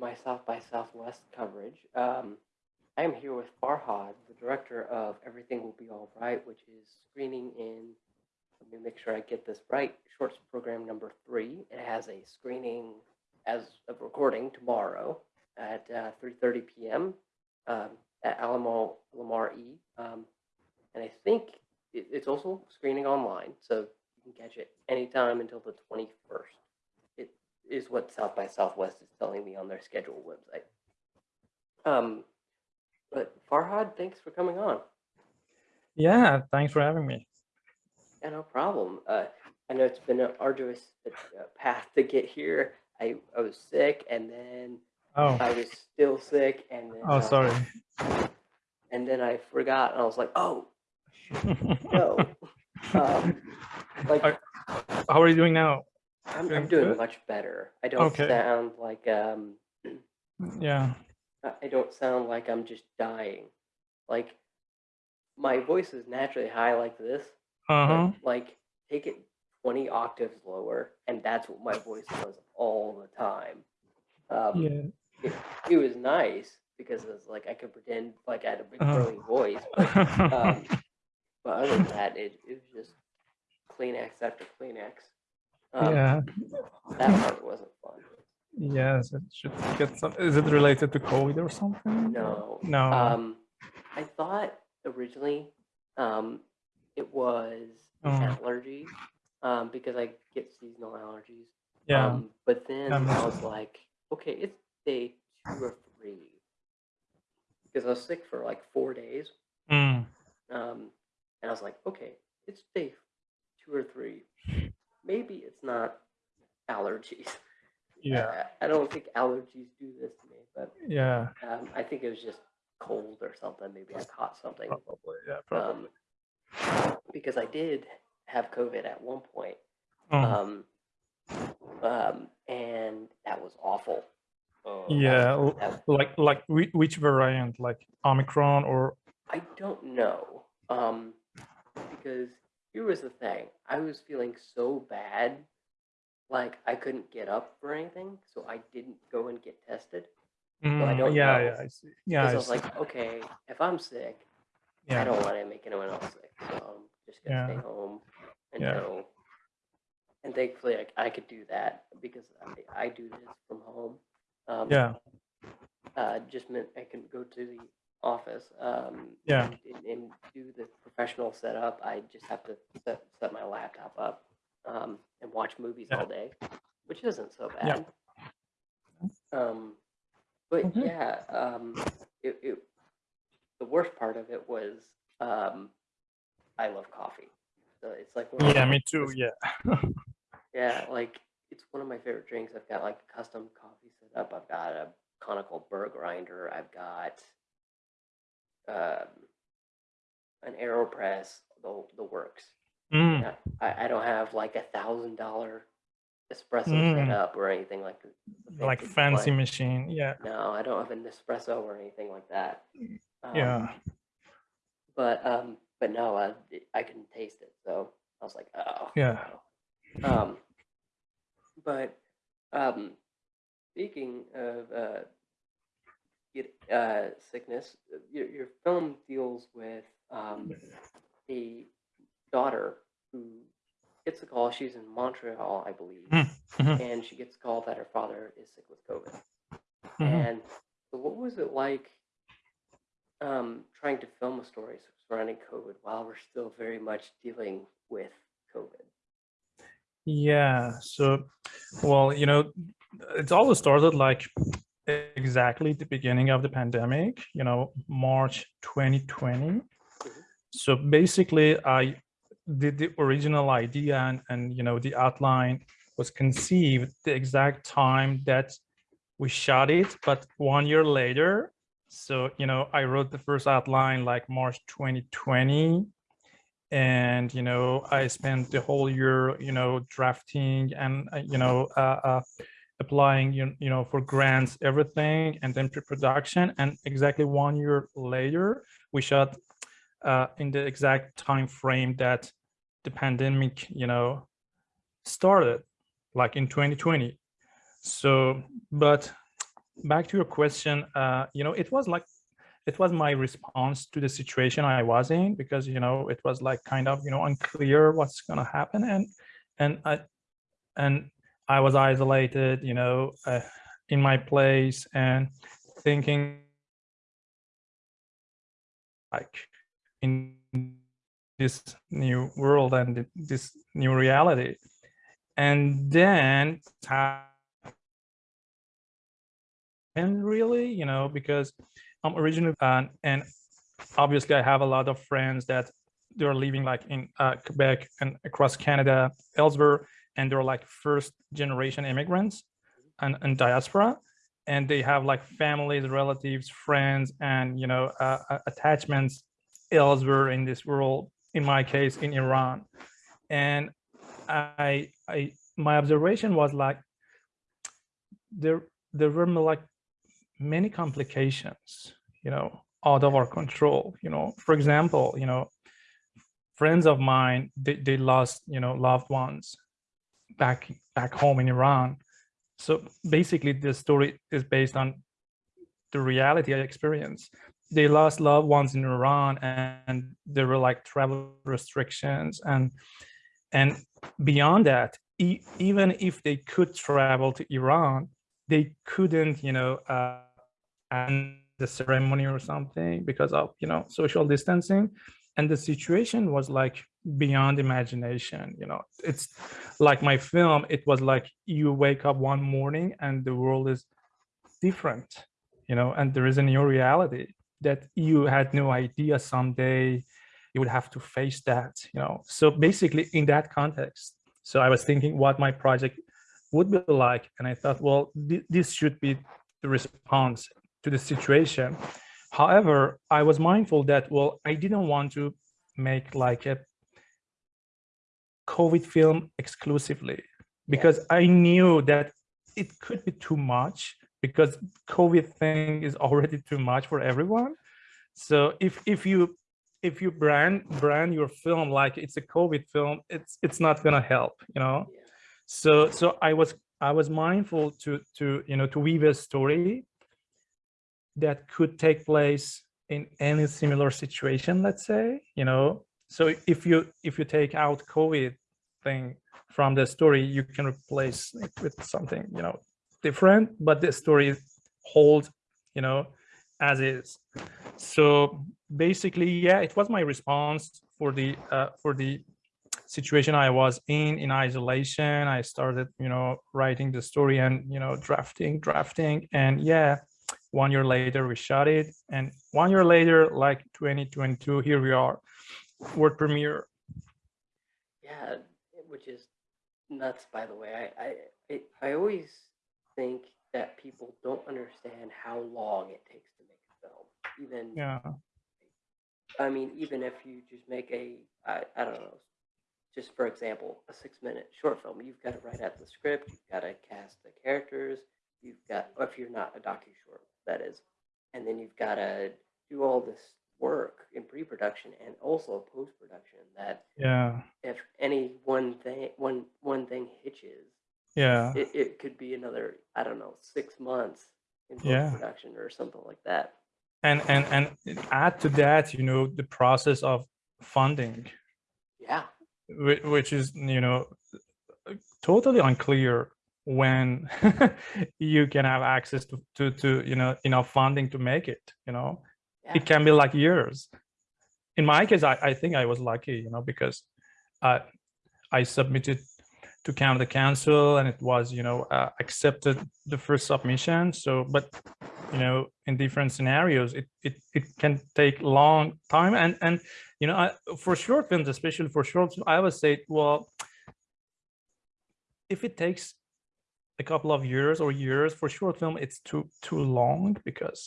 my South by Southwest coverage. Um, I am here with Farhad, the director of Everything Will Be All Right, which is screening in, let me make sure I get this right, shorts program number three. It has a screening as of recording tomorrow at uh, 3.30 p.m. Um, at Alamo Lamar E. Um, and I think it, it's also screening online, so you can catch it anytime until the 21st. Is what South by Southwest is telling me on their schedule website. Um, but Farhad, thanks for coming on. Yeah, thanks for having me. Yeah, no problem. Uh, I know it's been an arduous uh, path to get here. I, I was sick and then Oh, I was still sick and then oh, uh, sorry. and then I forgot and I was like, oh no. um, like How are you doing now? I'm, I'm doing much better. I don't Okay. sound like um Yeah. I I don't sound like I'm just dying. Like my voice is naturally high like this, Uh huh. like take it 20 octaves lower and that's what my voice was all the time. Um, Yeah. it, it was nice because it was like I could pretend like I had a big Uh-huh. growly voice, but, um, but other than that, it, it was just Kleenex after Kleenex. Um, yeah. That part wasn't fun. Yes, it should get some. Is it related to COVID or something? No. No. Um, I thought originally um, it was Oh. allergies um, because I get seasonal allergies. yeah. Um, but then That I was like, okay, it's day two or three because I was sick for like four days. Mm. Um, and I was like, okay, it's day two or three. Maybe it's not allergies. Yeah. I, I don't think allergies do this to me, but Yeah. um, I think it was just cold or something. Maybe I caught something. Probably. Yeah. Probably. Um, because I did have COVID at one point. Oh, Um, um, and that was awful. Oh, yeah. was- that- Like like which variant? Like Omicron or? I don't know. Um, because here was the thing. I was feeling so bad, like I couldn't get up for anything, so I didn't go and get tested. I Mm, don't yeah. know. Yeah. I see. Yeah. I I was see. like, okay, if I'm sick, I don't want to make anyone else sick, so I'm just gonna stay Yeah. home Yeah. And thankfully, I, I could do that because I, I do this from home. Um, Yeah. Uh, just meant I can go to the office. Um, Yeah. And, and do the professional setup. I just have to set, set my laptop up um, and watch movies Yeah. all day, which isn't so Yeah. bad. Um, but Okay. yeah, um, it, it, the worst part of it was um, I love coffee. So it's like Yeah. Me too. Yeah. yeah, like it's one of my favorite drinks. I've got like a custom coffee set up. I've got a conical burr grinder. I've got um, an Aeropress, the the works. Mm. I, I don't have like a thousand dollar espresso Mm. set up or anything like Like fancy machine. Yeah. No, I don't have an espresso or anything like that. Um, Yeah. But um, but no, I I can taste it. So I was like, oh. Yeah. no. Um, but um, speaking of uh, get, uh, sickness, your your film deals with um a daughter who gets a call. She's in Montreal, I believe, Mm, mhm. and she gets a call that her father is sick with COVID. Mhm. And so what was it like um, trying to film a story surrounding COVID while we're still very much dealing with COVID? Yeah, so, well, you know, it's always started like exactly the beginning of the pandemic, you know, March 2020. So basically, I did the original idea and, and, you know, the outline was conceived the exact time that we shot it, but one year later. So, you know, I wrote the first outline like March 2020 and you know i spent the whole year you know drafting and uh, you know uh, uh, applying you, you know for grants everything and then pre-production and exactly one year later we shot uh, in the exact time frame that the pandemic you know started like in 2020 so but back to your question, uh, you know, it was like, it was my response to the situation I was in because, you know, it was like kind of, you know, unclear what's going to happen. And, and I, and I was isolated, you know, uh, in my place and thinking like in this new world and this new reality. And then and really, you know, because I'm originally uh, and obviously I have a lot of friends that they're living like in uh, Quebec and across Canada, elsewhere, and they're like first generation immigrants and, and diaspora, and they have like families, relatives, friends, and you know uh, attachments elsewhere in this world. In my case, in Iran, and I, I, my observation was like there, there were like many complications, you know, out of our control. You know, for example, you know, friends of mine, they, they lost, you know, loved ones back back home in Iran. So basically, the story is based on the reality I experienced. They lost loved ones in Iran, and there were like travel restrictions, and and beyond that, e even if they could travel to Iran, they couldn't, you know, uh, and the ceremony or something because of you know social distancing and the situation was like beyond imagination you know? It's like my film it was like you wake up one morning and the world is different you know? And there is a new reality that you had no idea someday you would have to face that you know? So basically in that context so i was thinking what my project would be like and i thought well th this should be the response to the situation. However, I was mindful that, well, I didn't want to make like a COVID film exclusively because I knew that it could be too much because COVID thing is already too much for everyone. So if if you if you brand brand your film like it's a COVID film, it's it's not gonna help, you know. So so I was I was mindful to to you know to weave a story that could take place in any similar situation, let's say, you know. So if you if you take out COVID thing from the story, you can replace it with something, you know, different, but the story holds, you know, as is. So basically, yeah, it was my response for the uh, for the situation I was in in isolation. I started, you know, writing the story and you know, drafting, drafting, and yeah, one year later we shot it and one year later like 2022 here we are world premiere Yeah, which is nuts, by the way. I, I, it, I always think that people don't understand how long it takes to make a film. Even, yeah I mean, even if you just make a, I, I don't know, just for example, a six minute short film, you've got to write out the script, you've got to cast the characters, you've got, if you're not a docu short, that is, and then you've got to do all this work in pre-production and also post-production that yeah. if any one thing one one thing hitches yeah. it, it could be another i don't know six months in post-production or something like that. And and and add to that you know the process of funding. Yeah. Whi- which is you know totally unclear when you can have access to, to to you know enough funding to make it you know? Yeah. It can be like years. In my case i, I think i was lucky you know because uh, i submitted to Canada Council and it was you know uh, accepted the first submission. So but you know in different scenarios it it, it can take long time. And and you know I, for short films especially for short films, i would say well if it takes a couple of years or years. For short film it's too too long because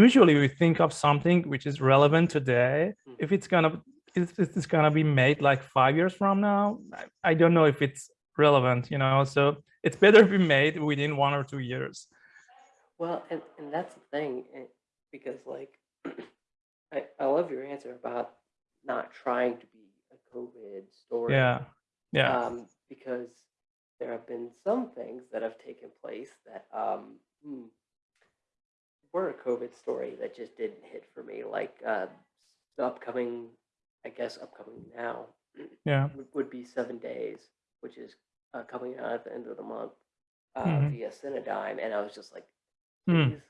usually we think of something which is relevant today. Mhm. if it's gonna if it's gonna be made like five years from now I, I don't know if it's relevant you know? So it's better be made within one or two years. Well and, and that's the thing eh, because like I, I love your answer about not trying to be a covid story. Yeah. Yeah. Um, because there have been some things that have taken place that um, hmm, were a COVID story that just didn't hit for me. Like uh, the upcoming, I guess upcoming now Yeah. would, would be Seven Days, which is uh, coming out at the end of the month uh, Mhm. via Cinedigm, and I was just like, Hmm. please,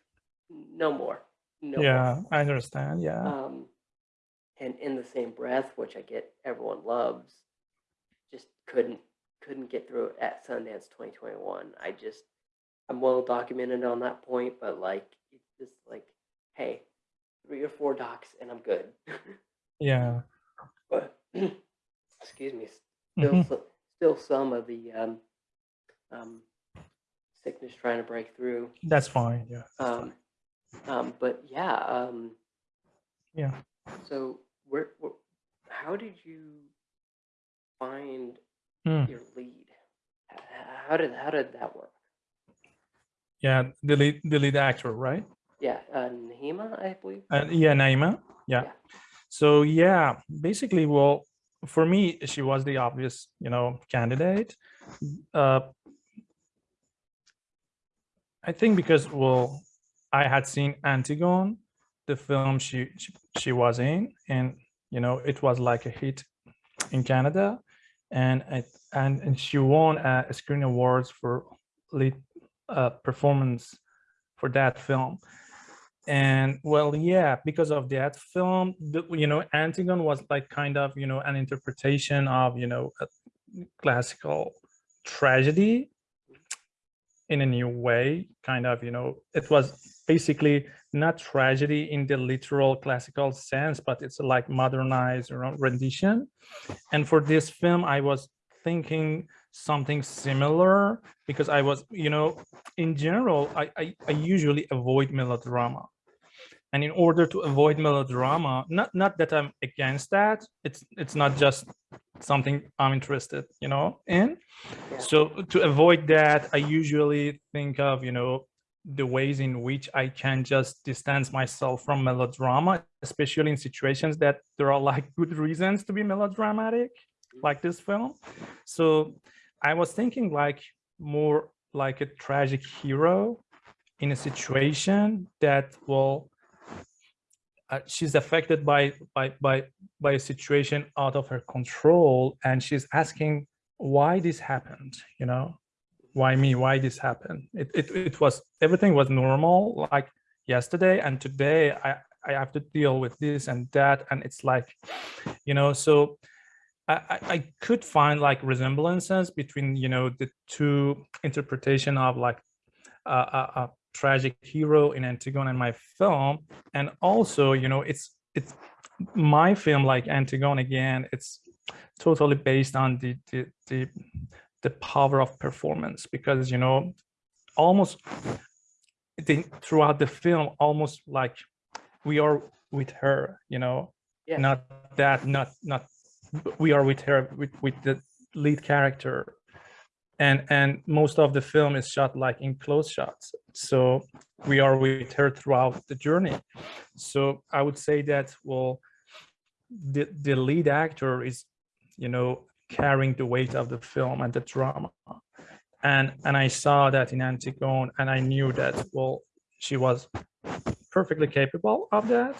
no more, no more. Yeah, I understand. Yeah. Um, and in the same breath, which I get everyone loves, just couldn't couldn't get through it at Sundance 2021. I just I'm well documented on that point, but like it's just like, hey, three or four docs and I'm good. Yeah. but excuse me, still Mhm. so- still some of the um, um, sickness trying to break through. That's fine. Yeah. that's Um, um, but yeah, um, Yeah. So where, where how did you find fine. Hmm. your lead? How did how did that work? Yeah. The lead, the lead actor, right? Yeah, uh, Nahéma, I believe. Uh, yeah, Nahéma. Yeah. Yeah. So yeah, basically, well, for me, she was the obvious, you know, candidate. Uh, I think because well, I had seen Antigone, the film she she, she was in, and you know, it was like a hit in Canada, and I, and and she won a, Screen Awards for lead uh, performance for that film. And well yeah because of that film the, you know antigone was like kind of you know an interpretation of you know classical tragedy in a new way kind of you know it was basically not tragedy in the literal classical sense but it's like modernized rendition. And for this film i was thinking something similar because i was you know in general I, I i usually avoid melodrama. And in order to avoid melodrama not not that i'm against that it's it's not just something i'm interested you know in. Yeah. so to avoid that i usually think of you know the ways in which i can just distance myself from melodrama especially in situations that there are like good reasons to be melodramatic like this film. So i was thinking like more like a tragic hero in a situation that will uh, she's affected by by by by a situation out of her control and she's asking why this happened you know why me why this happened it, it it was everything was normal like yesterday and today i i have to deal with this and that and it's like you know so I, I could find like resemblances between you know the two interpretation of like a, a, a tragic hero in Antigone and my film, and also you know it's it's my film like Antigone again. It's totally based on the the the, the power of performance because you know almost the, throughout the film almost like we are with her you know? Yeah. not that not not we are with her with with the lead character. And and most of the film is shot like in close shots. So we are with her throughout the journey. So i would say that well the the lead actor is you know carrying the weight of the film and the drama and and i saw that in antigone and i knew that well she was perfectly capable of that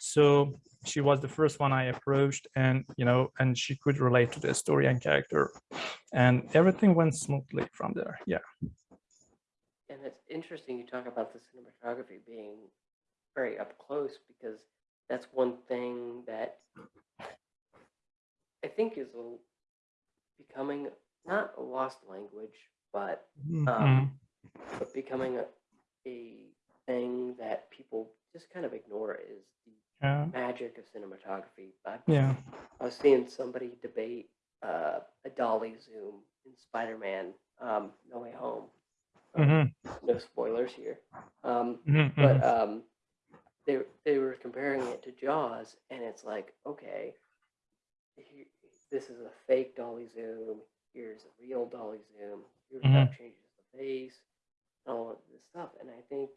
so she was the first one I approached and, you know, and she could relate to the story and character and everything went smoothly from there. Yeah. And it's interesting you talk about the cinematography being very up close because that's one thing that I think is a, becoming not a lost language, but Mhm. um, but becoming a, a thing that people just kind of ignore is the Yeah. magic of cinematography. I, Yeah. I was seeing somebody debate uh, a dolly zoom in Spider-Man: um, No Way Home. Um, Mhm. No spoilers here. Um, Mhm. but Mhm. um, they they were comparing it to Jaws, and it's like, okay, he, this is a fake dolly zoom, here's a real dolly zoom, here's mm-hmm. how it changes the face, all of this stuff. And I think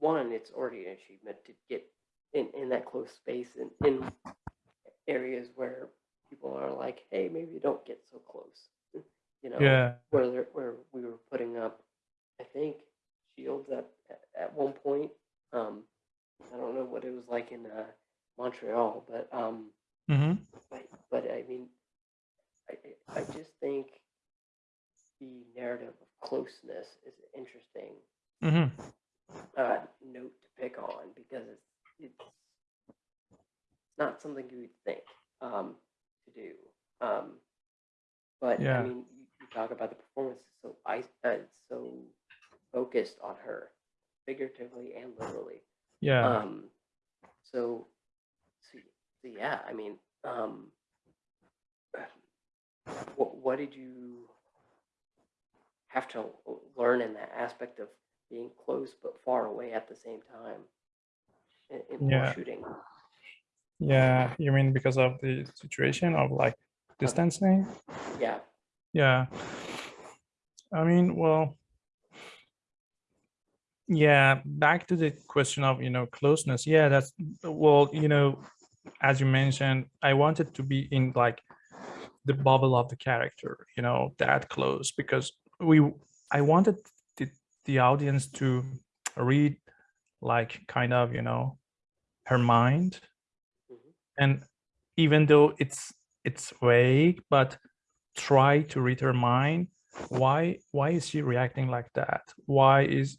one, it's already an achievement to get in, in that close space and in areas where people are like, hey, maybe don't get so close. you know, yeah. where where we were putting up, I think, shields at at one point. Um, I don't know what it was like in uh, Montreal, but um, hmm but, but I mean, I, I just think the narrative of closeness is an interesting hmm uh, note to pick on because it's, it's not something you would think um, to do. Um, but Yeah. I mean, you, you talk about the performance is so I, uh, so focused on her, figuratively and literally. Yeah. Um, yeah, I mean, um, what, what did you have to learn in that aspect of being close but far away at the same time in, in Yeah. shooting? Yeah. You mean because of the situation of like distancing? Yeah, Yeah. I mean, well, yeah, back to the question of, you know, closeness. Yeah, that's, well, you know, as you mentioned, I wanted to be in like the bubble of the character, you know, that close because we, I wanted the, the audience to read like kind of, you know, her mind. Mhm. And even though it's, it's vague, but try to read her mind why why is she reacting like that why is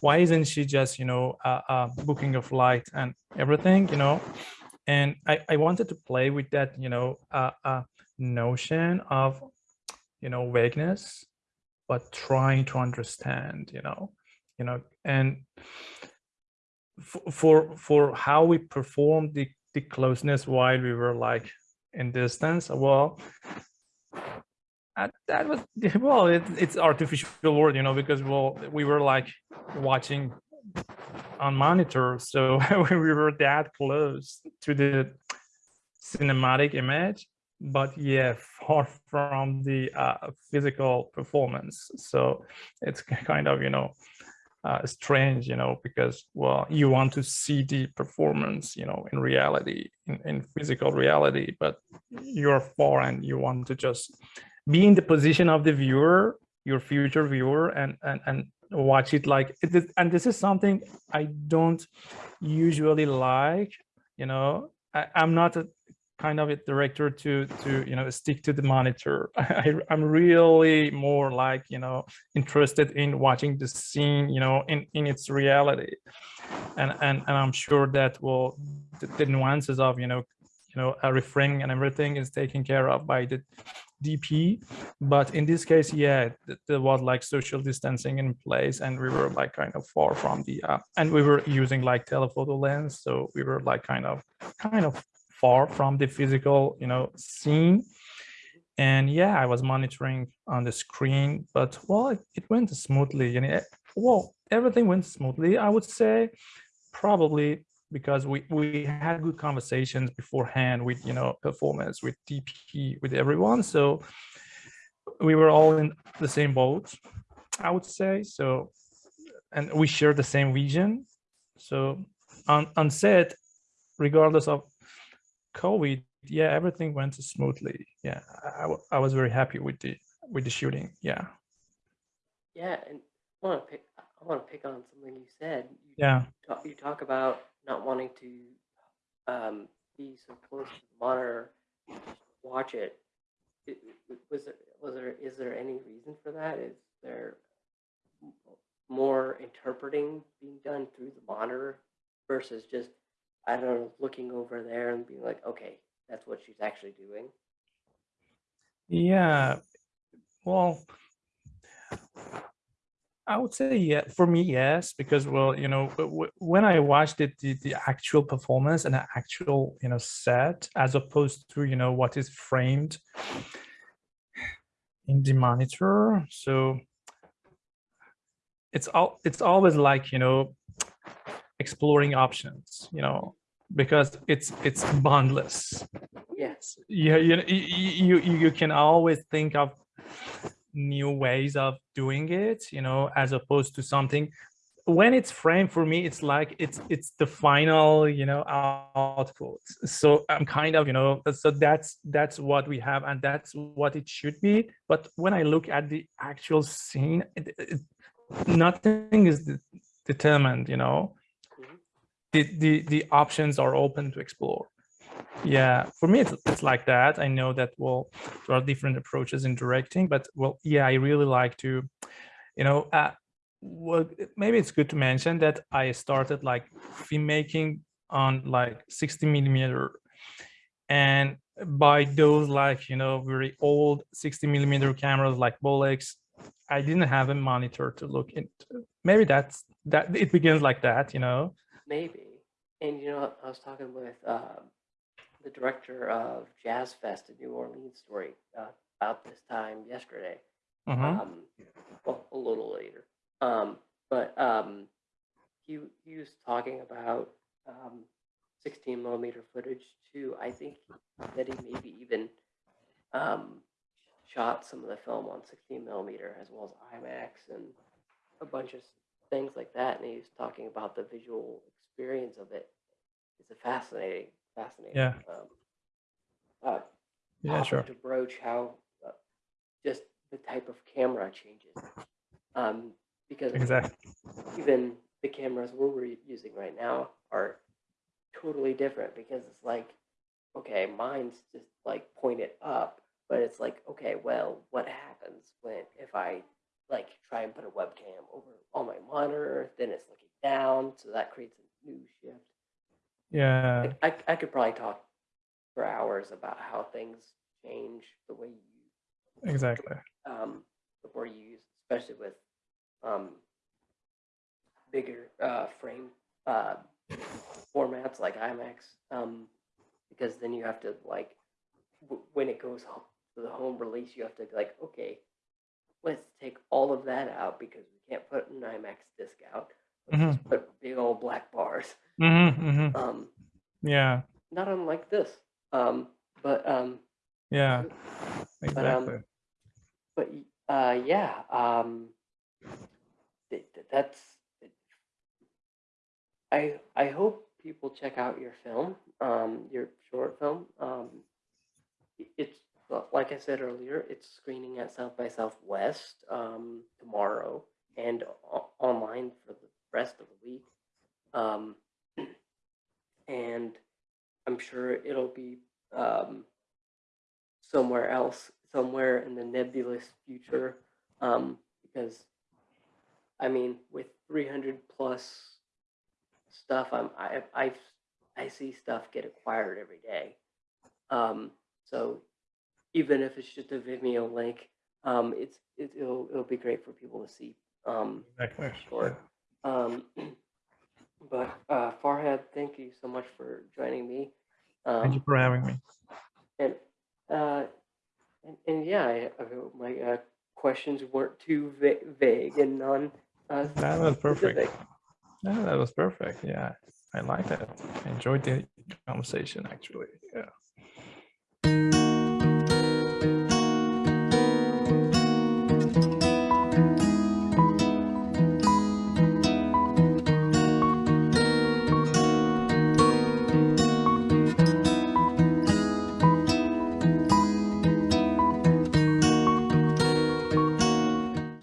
why isn't she just you know uh, uh booking a flight and everything you know and i i wanted to play with that you know uh, uh notion of you know vagueness but trying to understand you know you know and for for, how we performed the the closeness while we were like in distance well that was well it, it's artificial word you know because well we were like watching on monitor so we were that close to the cinematic image but yeah far from the uh, physical performance. So it's kind of you know uh, strange you know because well you want to see the performance you know in reality in, in physical reality but you're far and you want to just be in the position of the viewer your future viewer and and and watch it like and this is something i don't usually like you know? I, i'm not a kind of a director to to you know stick to the monitor. I, i'm really more like you know interested in watching the scene you know in in its reality. And and, and i'm sure that will the, the nuances of you know you know a reframing and everything is taken care of by the DP, but in this case, yeah, there was like social distancing in place, and we were like kind of far from the, uh, and we were using like telephoto lens, so we were like kind of, kind of far from the physical, you know, scene. And yeah, I was monitoring on the screen, but well, it, it went smoothly, and it, well, everything went smoothly. I would say, probably because we we had good conversations beforehand with you know performance with dp with everyone. So we were all in the same boat i would say. So and we share the same vision. So on on set regardless of covid yeah everything went smoothly. Yeah I, I was very happy with the with the shooting. Yeah. Yeah, and I want to pick. I want to pick on something you said. You yeah. talk, you talk about not wanting to um, be so close to the monitor, watch it. I- i- Was there, was there, is there any reason for that? Is there more interpreting being done through the monitor versus just, I don't know, looking over there and being like, okay, that's what she's actually doing? yeah well I would say yeah, for me, yes, because well, you know, when I watched it, the, the actual performance and the actual, you know, set as opposed to, you know, what is framed in the monitor. So it's all it's always like, you know, exploring options, you know, because it's it's boundless. Yes. Yeah, you you, you you can always think of new ways of doing it you know as opposed to something when it's framed for me it's like it's it's the final you know output. So i'm kind of you know so that's that's what we have and that's what it should be. But when i look at the actual scene it, it, nothing is de- determined you know? Mhm. the, the the options are open to explore Yeah, for me, it's, it's like that. I know that, well, there are different approaches in directing, but well, yeah, I really like to, you know, uh, well, maybe it's good to mention that I started like filmmaking on like 60 millimeter and by those like, you know, very old 60 millimeter cameras like Bolex, I didn't have a monitor to look into. Maybe that's that it begins like that, you know? Maybe. And you know, I was talking with um, the director of Jazz Fest in New Orleans story uh, about this time yesterday. Mhm. Um, well, a little later. Um, but um, he he was talking about um, 16 millimeter footage too. I think that he maybe even um, shot some of the film on 16 millimeter as well as IMAX and a bunch of things like that. And he was talking about the visual experience of it. It's a fascinating, fascinating. Yeah. Um, uh, Yeah, sure. to broach how uh, just the type of camera changes. Um, because Exactly. even the cameras we're using right now are totally different because it's like, okay, mine's just like pointed up, but it's like, okay, well, what happens when if I like try and put a webcam over on my monitor, then it's looking down, so that creates a new shift. Yeah, I, I could probably talk for hours about how things change the way you exactly. um, before you use, especially with um, bigger uh, frame uh, formats like IMAX, um, because then you have to like w- when it goes ho- to the home release, you have to be like, okay, let's take all of that out because we can't put an IMAX disc out. Let's just put big old black bars. Hmm hmm Um, Yeah, not unlike this, um, but um, yeah, But, um, exactly. but uh, yeah, um, th- th- that's. I I hope people check out your film, um, your short film. Um, it's like I said earlier, it's screening at South by Southwest um, tomorrow and online for the rest of the week. Um, and I'm sure it'll be um, somewhere else, somewhere in the nebulous future. Um, because, I mean, with 300 plus stuff, I'm I I I see stuff get acquired every day. Um, so even if it's just a Vimeo link, um, it's it, it'll it'll be great for people to see. Um, Exactly. Sure. um, but uh, Farhad, thank you so much for joining me. Um, Thank you for having me. and uh, and, and yeah, I, I hope my uh, questions weren't too va- vague and non. Uh, That was perfect. Yeah, that was perfect. Yeah, I like that. I enjoyed the conversation actually. Yeah.